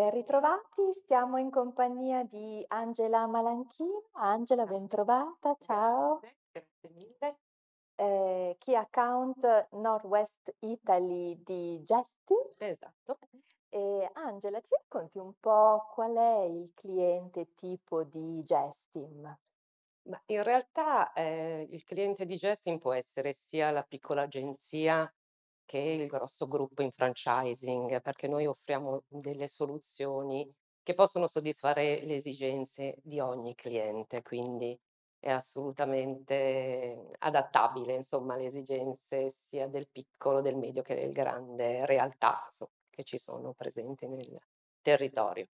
Ben ritrovati, siamo in compagnia di Angela Malanchino. Angela, bentrovata, ciao. Grazie, mille. Ehm, Key Account Northwest Italy di Justin. Esatto. E Angela, ci racconti un po' qual è il cliente tipo di Justin? Ma in realtà, ehm, il cliente di Justin può essere sia la piccola agenzia che il grosso gruppo in franchising, perché noi offriamo delle soluzioni che possono soddisfare le esigenze di ogni cliente, quindi è assolutamente adattabile, insomma, alle esigenze sia del piccolo, del medio che del grande realtà, inso che ci sono presenti nel territorio.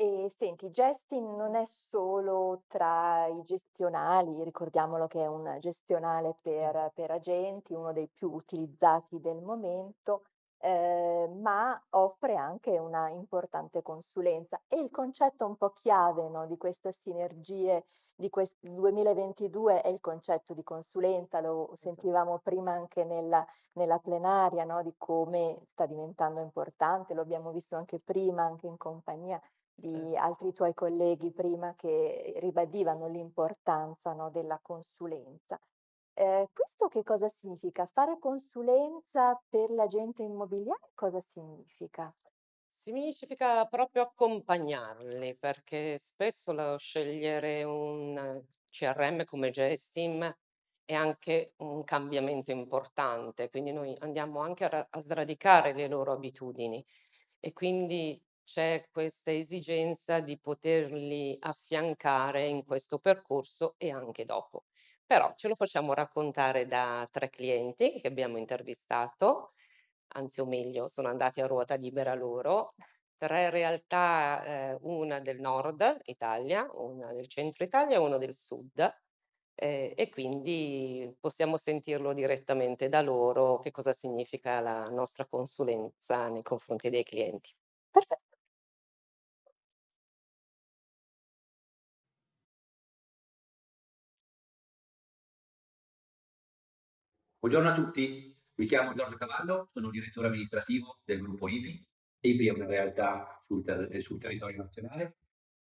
E senti, Justin non è solo tra i gestionali, ricordiamolo che è un gestionale per per agenti, uno dei più utilizzati del momento, ehm, ma offre anche una importante consulenza. E il concetto un po' chiave, no, di queste sinergie di quest 2022 è il concetto di consulenza, lo Esa sentivamo prima anche nella nella plenaria, no, di come sta diventando importante, lo abbiamo visto anche prima, anche in compagnia Di altri tuoi colleghi prima che ribadivano l'importanza, no, della consulenza. Ehm, questo che cosa significa? Fare consulenza per l'agente immobiliare cosa significa? Significa proprio accompagnarli, perché spesso lo scegliere un CRM come Gestim è anche un cambiamento importante, quindi noi andiamo anche a ra a sradicare le loro abitudini e quindi c'è questa esigenza di poterli affiancare in questo percorso e anche dopo. Però ce lo facciamo raccontare da 3 clienti che abbiamo intervistato, anzi o meglio sono andati a ruota libera loro, 3 realtà, ehm, una del nord Italia, una del centro Italia e uno del sud, ehm, e quindi possiamo sentirlo direttamente da loro che cosa significa la nostra consulenza nei confronti dei clienti. Perfetto. Buongiorno a tutti, mi chiamo Giorgio Cavallo, sono direttore amministrativo del gruppo IPI. IPI è una realtà sul ter ehm, sul territorio nazionale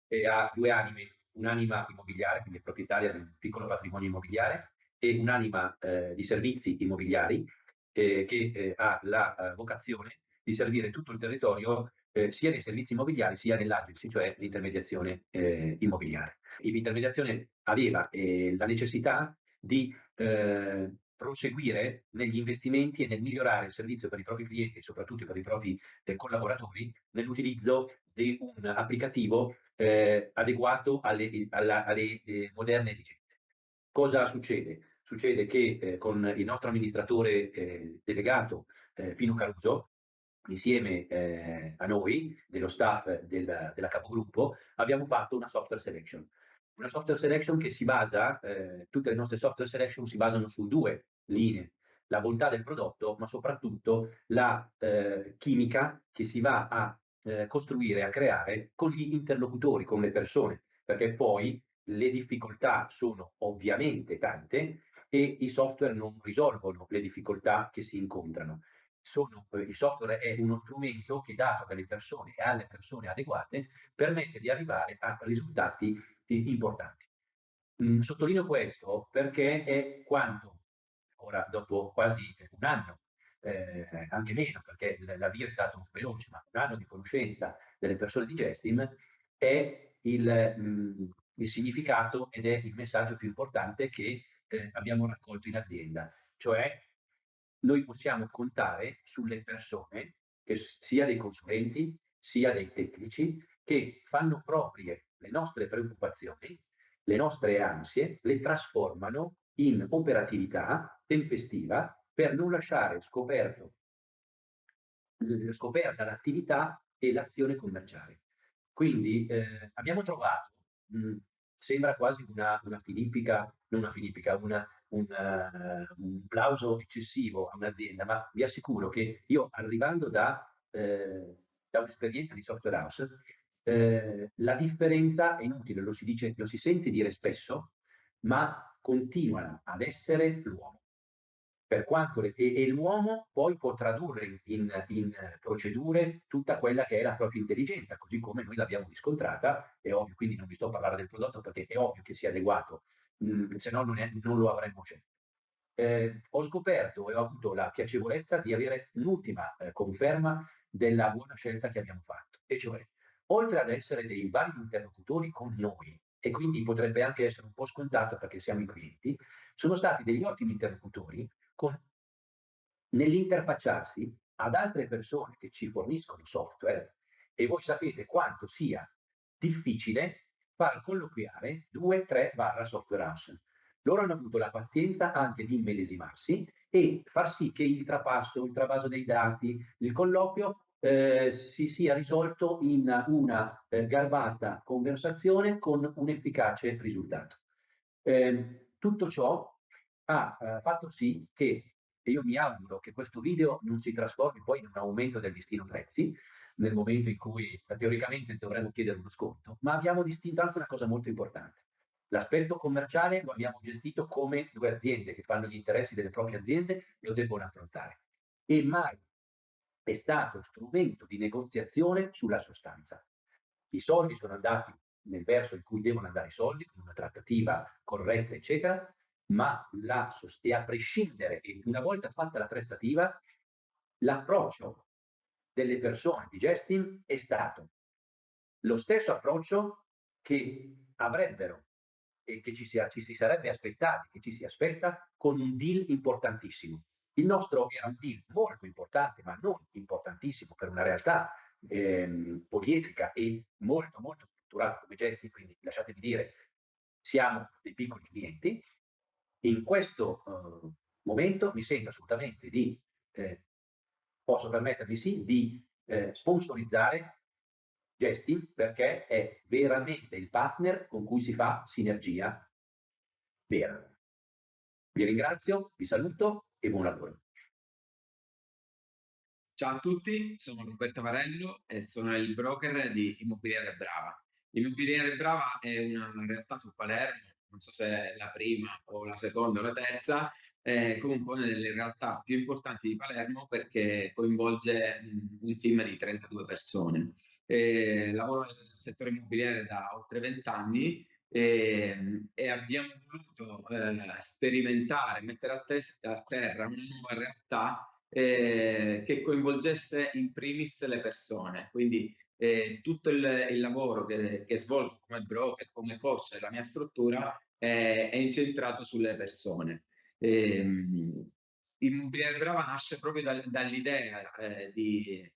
e ha 2 anime, un'anima immobiliare, quindi proprietaria di un piccolo patrimonio immobiliare, e un'anima, ehm, di servizi immobiliari, ehm, che, ehm, ha la, ehm, vocazione di servire tutto il territorio, ehm, sia nei servizi immobiliari sia nell'agency, cioè l'intermediazione, immobiliare. IPI Intermediazione aveva, la necessità di, ehm, proseguire negli investimenti e nel migliorare il servizio per i propri clienti e soprattutto per i propri, ehm, collaboratori nell'utilizzo di un applicativo, ehm, adeguato alle i alla alle, ehm, moderne esigenze. Cosa succede? Succede che, ehm, con il nostro amministratore, delegato, Pino Caruso, insieme, a noi, dello staff del della capogruppo, abbiamo fatto una software selection. Una software selection che si basa ehm, tutte le nostre software selection si basano su 2 linee: la bontà del prodotto, ma soprattutto la, ehm, chimica che si va a, ehm, costruire, a creare con gli interlocutori, con le persone, perché poi le difficoltà sono ovviamente tante e i software non risolvono le difficoltà che si incontrano. Sono ehm, il software è uno strumento che dato dalle persone e alle persone adeguate, permette di arrivare a risultati importanti. Mhmm, sottolineo questo perché è quanto ora dopo quasi 1 anno, ehm, anche meno perché l'avvio è stato veloce, ma 1 anno di conoscenza delle persone di Gestim, è il mhmm, il significato ed è il messaggio più importante che, ehm, abbiamo raccolto in azienda. Cioè, noi possiamo contare sulle persone, sia dei consulenti, sia dei tecnici, che fanno proprie le nostre preoccupazioni, le nostre ansie, le trasformano in operatività tempestiva per non lasciare scoperto l scoperta l'attività e l'azione commerciale. Quindi, ehm, abbiamo trovato, mhmm, sembra quasi una una filippica non una filippica, una un un plauso eccessivo a un'azienda, ma vi assicuro che io arrivando da ehm, da un'esperienza di software house, ehm, la differenza è inutile, lo si dice lo si sente dire spesso, ma continua ad essere l'uomo. per quanto e, e l'uomo poi può tradurre in, in, procedure tutta quella che è la propria intelligenza, così come noi l'abbiamo riscontrata, è ovvio, quindi non vi sto a parlare del prodotto perché è ovvio che sia adeguato, mh, mm, se no non, è, non lo avremmo scelto. Eh, ho scoperto e ho avuto la piacevolezza di avere l'ultima eh, conferma della buona scelta che abbiamo fatto, e cioè, oltre ad essere dei validi interlocutori con noi, e quindi potrebbe anche essere un po' scontato perché siamo i clienti, sono stati degli ottimi interlocutori con, nell'interfacciarsi ad altre persone che ci forniscono software e voi sapete quanto sia difficile far colloquiare due, tre barra software house. Loro hanno avuto la pazienza anche di immedesimarsi e far sì che il trapasso, il travaso dei dati, il colloquio eh, si sia risolto in una eh, garbata conversazione con un efficace risultato. Eh, tutto ciò ha eh, fatto sì che, e io mi auguro che questo video non si trasformi poi in un aumento del listino prezzi, nel momento in cui teoricamente dovremmo chiedere uno sconto, ma abbiamo distinto anche una cosa molto importante. L'aspetto commerciale lo abbiamo gestito come due aziende che fanno gli interessi delle proprie aziende lo debbono affrontare. E mai è stato strumento di negoziazione sulla sostanza. I soldi sono andati nel verso in cui devono andare i soldi, con una trattativa corretta, eccetera, ma la, a prescindere, e una volta fatta la trattativa, l'approccio delle persone di Gestin è stato lo stesso approccio che avrebbero e che ci si, ci si sarebbe aspettati, che ci si aspetta con un deal importantissimo. Il nostro era un deal molto importante, ma non importantissimo per una realtà ehm, poliedrica e molto molto strutturata come Gesti, quindi lasciatemi dire, siamo dei piccoli clienti, in questo uh, momento mi sento assolutamente di, eh, posso permettermi sì, di eh, sponsorizzare Gesti perché è veramente il partner con cui si fa sinergia vera. Vi ringrazio, vi saluto e buon lavoro. Ciao a tutti, sono Roberto Varello e sono il broker di Immobiliare Brava. Immobiliare Brava è una realtà su Palermo non so se è la prima o la seconda o la terza, è comunque una delle realtà più importanti di Palermo perché coinvolge un team di 32 persone. E lavoro nel settore immobiliare da oltre 20 anni e, e abbiamo voluto eh, sperimentare, mettere a, te- a, terra una nuova realtà eh, che coinvolgesse in primis le persone. Quindi eh, tutto il, il lavoro che, che, svolgo come broker, come coach della mia struttura è, è incentrato sulle persone. Ehm, Immobiliare Brava nasce proprio da, dall'idea eh, di,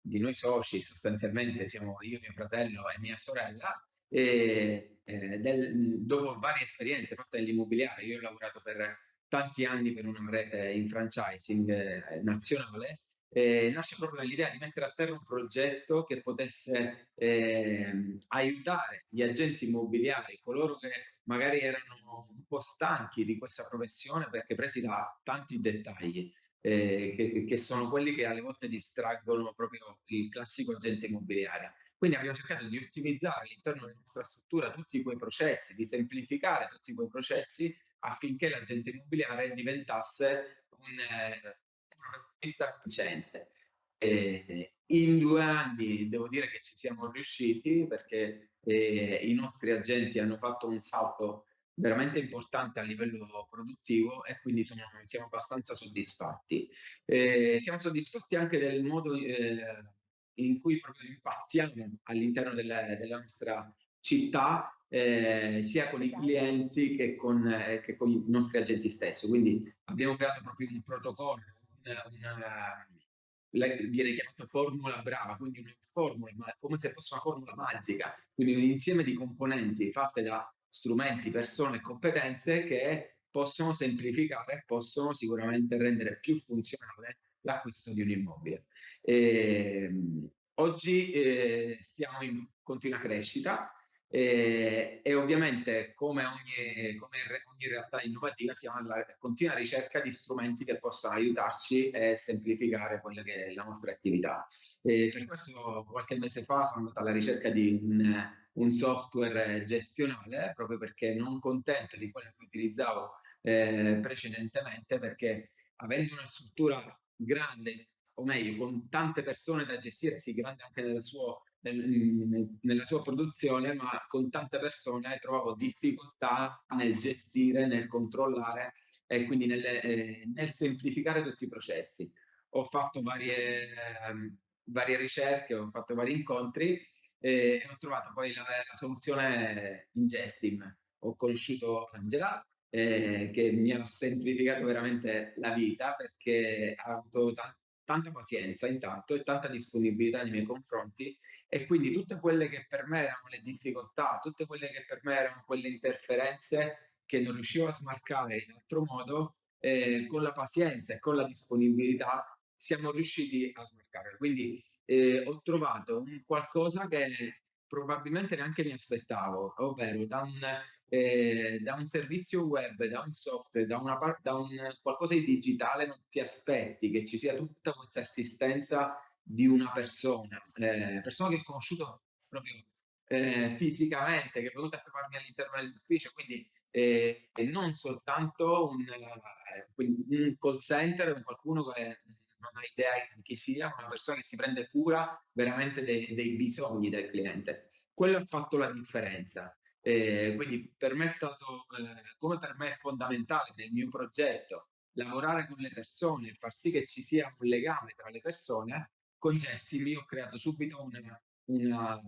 di, noi soci, sostanzialmente siamo io, mio fratello e mia sorella, e eh, del, dopo varie esperienze fatte nell'immobiliare, io ho lavorato per tanti anni per una rete in franchising eh, nazionale eh, nasce proprio dall'idea di mettere a terra un progetto che potesse eh, aiutare gli agenti immobiliari, coloro che magari erano un po' stanchi di questa professione perché presi da tanti dettagli, eh, che, che, sono quelli che alle volte distraggono proprio il classico agente immobiliare. Quindi abbiamo cercato di ottimizzare all'interno della nostra struttura tutti quei processi, di semplificare tutti quei processi affinché l'agente immobiliare diventasse un, eh, vista vincente. E in due anni devo dire che ci siamo riusciti perché eh, i nostri agenti hanno fatto un salto veramente importante a livello produttivo e quindi sono, siamo abbastanza soddisfatti. Eh, siamo soddisfatti anche del modo eh, in cui proprio impattiamo all'interno della, della nostra città eh, sia con i clienti che con, eh, che con, i nostri agenti stessi. Quindi abbiamo creato proprio un protocollo, una, viene chiamata formula brava, quindi una formula, ma come se fosse una formula magica, quindi un insieme di componenti fatte da strumenti, persone e competenze che possono semplificare, possono sicuramente rendere più funzionale l'acquisto di un immobile. E, ehm, oggi eh, siamo in continua crescita, e, e ovviamente come ogni, come ogni, realtà innovativa siamo alla continua ricerca di strumenti che possano aiutarci e semplificare quella che è la nostra attività. E per questo qualche mese fa sono andato alla ricerca di un, un software gestionale proprio perché non contento di quello che utilizzavo ehm, precedentemente perché avendo una struttura grande, o meglio con tante persone da gestire, sì grande anche nel suo nel nella sua produzione, ma con tante persone trovavo difficoltà nel gestire, nel controllare e quindi nel ehm, nel semplificare tutti i processi. Ho fatto varie mhmm, varie ricerche, ho fatto vari incontri e ho trovato poi la la soluzione in Gestim. Ho conosciuto Angela, ehm, che mi ha semplificato veramente la vita perché ha avuto ta tanta pazienza intanto e tanta disponibilità nei miei confronti e quindi tutte quelle che per me erano le difficoltà, tutte quelle che per me erano quelle interferenze che non riuscivo a smarcare in altro modo, ehm, con la pazienza e con la disponibilità siamo riusciti a smarcarle. Quindi, ehm, ho trovato un qualcosa che probabilmente neanche mi aspettavo, ovvero da un ehm, da un servizio web, da un software, da una da un qualcosa di digitale non ti aspetti che ci sia tutta questa assistenza di una persona, ehm, persona che ho conosciuto proprio, ehm, fisicamente, che è venuta a trovarmi all'interno dell'ufficio, quindi, ehm, e non soltanto un quin un call center, un qualcuno che non ha idea di chi sia, una persona che si prende cura veramente dei dei bisogni del cliente. Quello ha fatto la differenza. Ehm, quindi per me è stato, ehm, come per me è fondamentale nel mio progetto lavorare con le persone far sì che ci sia un legame tra le persone, con Gestim io ho creato subito un una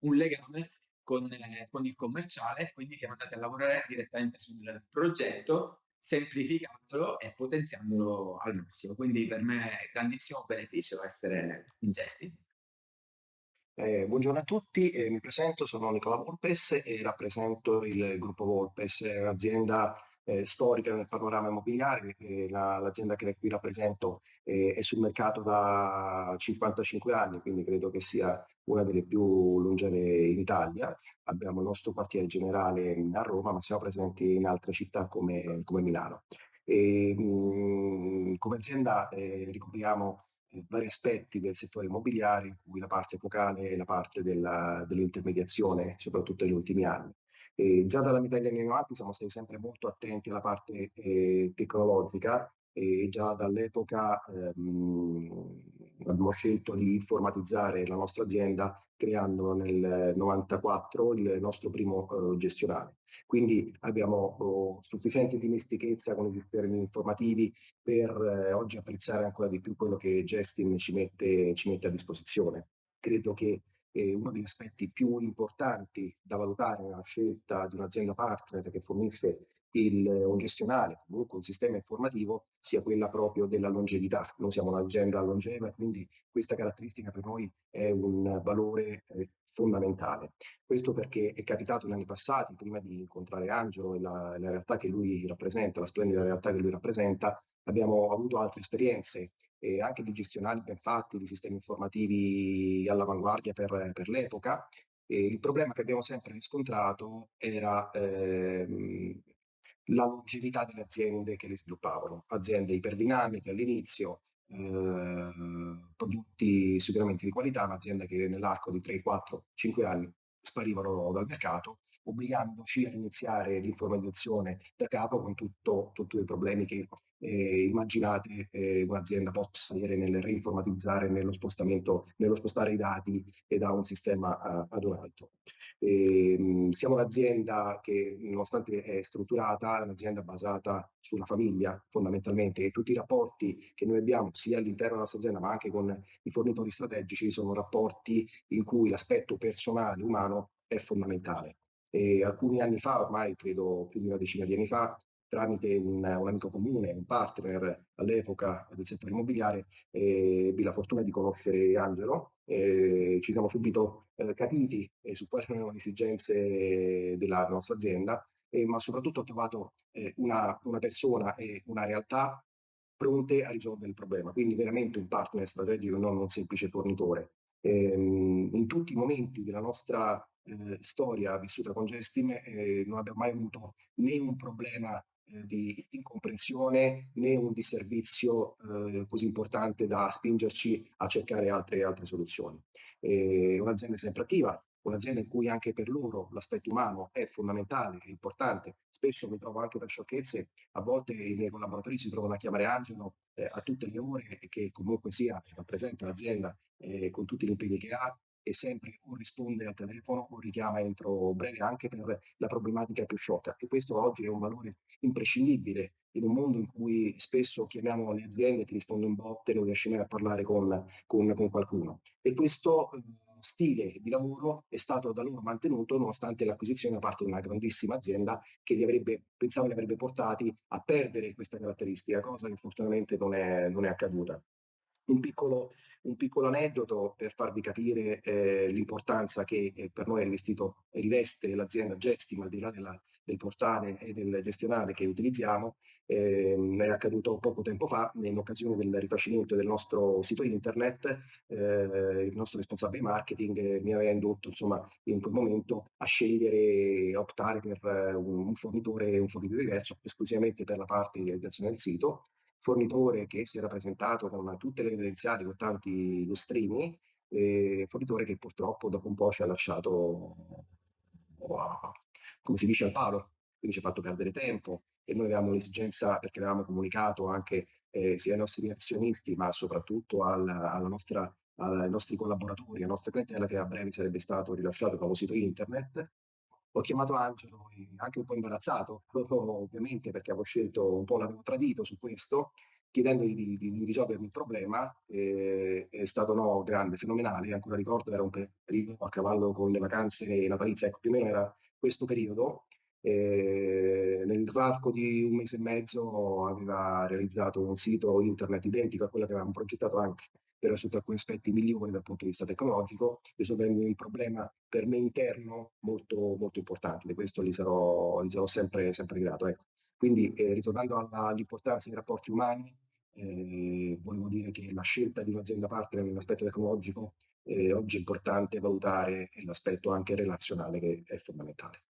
un legame con con il commerciale quindi siamo andati a lavorare direttamente sul progetto, semplificandolo e potenziandolo al massimo. Quindi per me è grandissimo beneficio essere in Gestim. Eh, buongiorno a tutti, eh, mi presento, sono Nicola Volpes e rappresento il gruppo Volpes, un'azienda eh, storica nel panorama immobiliare, eh, la- l'azienda che qui rappresento eh, è sul mercato da 55 anni, quindi credo che sia una delle più longeve in Italia. Abbiamo il nostro quartiere generale a Roma, ma siamo presenti in altre città come, come Milano. E, mh, come azienda eh, ricopriamo vari aspetti del settore immobiliare, in cui la parte focale è la parte della- dell'intermediazione, soprattutto negli ultimi anni. E già dalla metà degli anni 90 siamo stati sempre molto attenti alla parte eh, tecnologica e già dall'epoca ehm, abbiamo scelto di informatizzare la nostra azienda creando nel 94 il nostro primo eh, gestionale. Quindi abbiamo oh, sufficiente dimestichezza con i sistemi informativi per eh, oggi apprezzare ancora di più quello che Gestin ci mette, ci mette a disposizione. Credo che eh, uno degli aspetti più importanti da valutare nella scelta di un'azienda partner che fornisce il, un gestionale, comunque un sistema informativo, sia quella proprio della longevità. Noi siamo un'azienda longeva, quindi questa caratteristica per noi è un valore eh, fondamentale. Questo perché è capitato negli anni passati, prima di incontrare Angelo e la, la realtà che lui rappresenta, la splendida realtà che lui rappresenta, abbiamo avuto altre esperienze eh, anche di gestionali ben fatti, di sistemi informativi all'avanguardia per, per l'epoca. E il problema che abbiamo sempre riscontrato era ehm, la longevità delle aziende che li sviluppavano, aziende iperdinamiche all'inizio, eh, prodotti sicuramente di qualità, ma aziende che nell'arco di 3, 4, 5 anni sparivano dal mercato, obbligandoci a iniziare l'informatizzazione da capo con tutto, tutti i problemi che eh, immaginate eh, un'azienda possa avere nel reinformatizzare, nello spostamento, nello spostare i dati da un sistema a, ad un altro. E, ehm, siamo un'azienda che, nonostante è strutturata, è un'azienda basata sulla famiglia fondamentalmente e tutti i rapporti che noi abbiamo sia all'interno della nostra azienda ma anche con i fornitori strategici sono rapporti in cui l'aspetto personale, umano è fondamentale. E alcuni anni fa, ormai credo più di una decina di anni fa, tramite un, un amico comune, un partner all'epoca del settore immobiliare, eh, ebbi la fortuna di conoscere Angelo. Eh, ci siamo subito eh, capiti eh, su quali erano le esigenze della nostra azienda, eh, ma soprattutto ho trovato eh, una, una persona e una realtà pronte a risolvere il problema, quindi veramente un partner strategico, non un semplice fornitore. Ehm, in tutti i momenti della nostra eh, storia vissuta con Gestim eh, non abbiamo mai avuto né un problema eh, di incomprensione né un disservizio eh, così importante da spingerci a cercare altre, altre soluzioni. Eh, un'azienda sempre attiva, un'azienda in cui anche per loro l'aspetto umano è fondamentale, è importante. Spesso mi trovo anche per sciocchezze, a volte i miei collaboratori si trovano a chiamare Angelo eh, a tutte le ore che comunque sia rappresenta l'azienda eh, con tutti gli impegni che ha e sempre o risponde al telefono o richiama entro breve anche per la problematica più sciocca. E questo oggi è un valore imprescindibile in un mondo in cui spesso chiamiamo le aziende, ti rispondo in botte, non riesci mai a parlare con, con, con qualcuno. E questo eh, stile di lavoro è stato da loro mantenuto nonostante l'acquisizione da parte di una grandissima azienda che li avrebbe, pensavo li avrebbe portati a perdere questa caratteristica, cosa che fortunatamente non è, non è accaduta. Un piccolo, un piccolo, aneddoto per farvi capire eh, l'importanza che eh, per noi riveste l'azienda Gestim, al di là della, del portale e del gestionale che utilizziamo, eh, è accaduto poco tempo fa in occasione del rifacimento del nostro sito internet, eh, il nostro responsabile marketing mi aveva indotto insomma in quel momento a scegliere, a optare per uh, un, fornitore, un fornitore diverso esclusivamente per la parte di realizzazione del sito, fornitore che si era presentato con tutte le credenziali, con tanti lustrini, eh, fornitore che purtroppo dopo un po' ci ha lasciato, come si dice, al palo, quindi ci ha fatto perdere tempo, e noi avevamo l'esigenza, perché avevamo comunicato anche eh, sia ai nostri azionisti, ma soprattutto al, alla nostra, ai nostri collaboratori, alla nostra clientela, che a breve sarebbe stato rilasciato il nuovo sito internet. Ho chiamato Angelo, anche un po' imbarazzato, ovviamente perché avevo scelto un po', l'avevo tradito su questo, chiedendogli di, di, di risolvermi il problema. Eh, è stato no, grande, fenomenale. Ancora ricordo, era un periodo a cavallo con le vacanze natalizie, ecco, più o meno era questo periodo. E nell'arco di un mese e mezzo aveva realizzato un sito internet identico a quello che avevamo progettato anche per sotto alcuni aspetti migliori dal punto di vista tecnologico, risolvendo un problema per me interno molto, molto importante. Di questo gli sarò, gli sarò sempre, sempre grato. Ecco. Quindi, eh, ritornando all'importanza dei rapporti umani, eh, volevo dire che la scelta di un'azienda partner nell'aspetto tecnologico eh, oggi è importante valutare l'aspetto anche relazionale che è fondamentale.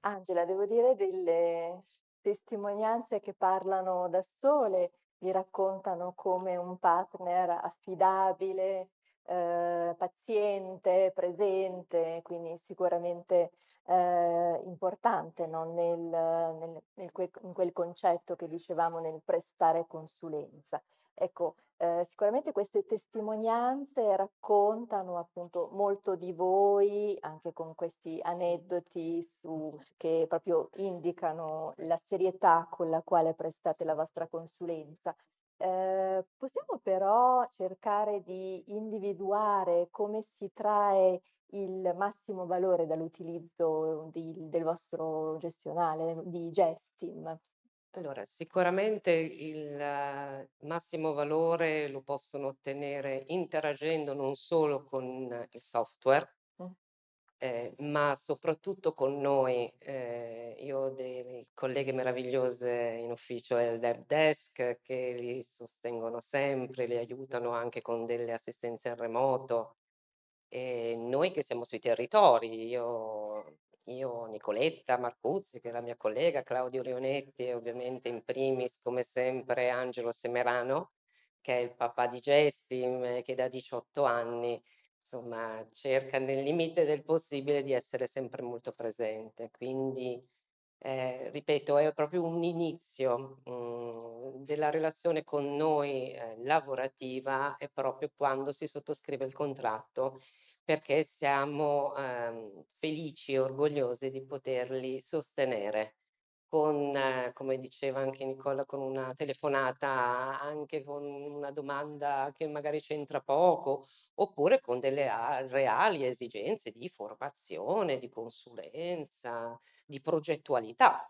Angela, devo dire delle testimonianze che parlano da sole, vi raccontano come un partner affidabile, eh, paziente, presente, quindi sicuramente eh, importante no? nel, nel, nel quel, in quel concetto che dicevamo nel prestare consulenza. Ecco, eh, sicuramente queste testimonianze raccontano appunto molto di voi, anche con questi aneddoti su, che proprio indicano la serietà con la quale prestate la vostra consulenza. Eh, possiamo però cercare di individuare come si trae il massimo valore dall'utilizzo del vostro gestionale di Gestim? Allora, sicuramente il massimo valore lo possono ottenere interagendo non solo con il software. Ehm, ma soprattutto con noi. Ehm, io ho delle colleghe meravigliose in ufficio del help desk che li sostengono sempre, li aiutano anche con delle assistenze in remoto. E noi che siamo sui territori, io io, Nicoletta Marcuzzi, che è la mia collega, Claudio Leonetti e ovviamente in primis, come sempre, Angelo Semerano, che è il papà di Gestim, che da 18 anni, insomma, cerca nel limite del possibile di essere sempre molto presente. Quindi, eh, ripeto, è proprio un inizio mh, della relazione con noi eh, lavorativa, è proprio quando si sottoscrive il contratto perché siamo, ehm, felici e orgogliosi di poterli sostenere come diceva anche Nicola, con una telefonata, anche con una domanda che magari c'entra poco, oppure con delle reali esigenze di formazione, di consulenza, di progettualità,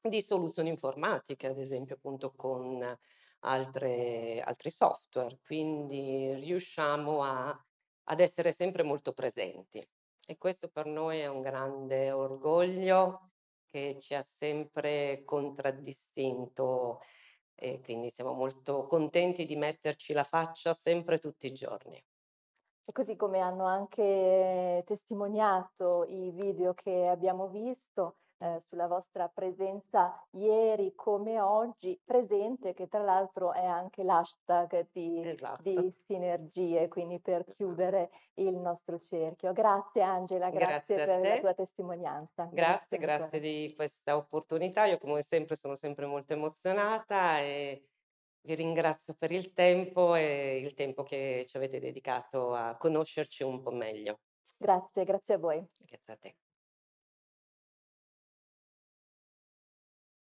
di soluzioni informatiche, ad esempio appunto con altre altri software. Quindi riusciamo a ad essere sempre molto presenti e questo per noi è un grande orgoglio che ci ha sempre contraddistinto e quindi siamo molto contenti di metterci la faccia sempre tutti i giorni. E così come hanno anche testimoniato i video che abbiamo visto, ehm, sulla vostra presenza ieri come oggi, presente, che tra l'altro è anche l'hashtag di Esatto. di sinergie, quindi per Esatto. chiudere il nostro cerchio. Grazie Angela, grazie Grazie per la te. tua testimonianza. Grazie, ancora. grazie di questa opportunità. Io come sempre sono sempre molto emozionata e vi ringrazio per il tempo e il tempo che ci avete dedicato a conoscerci un po' meglio. Grazie, grazie a voi. Grazie a te.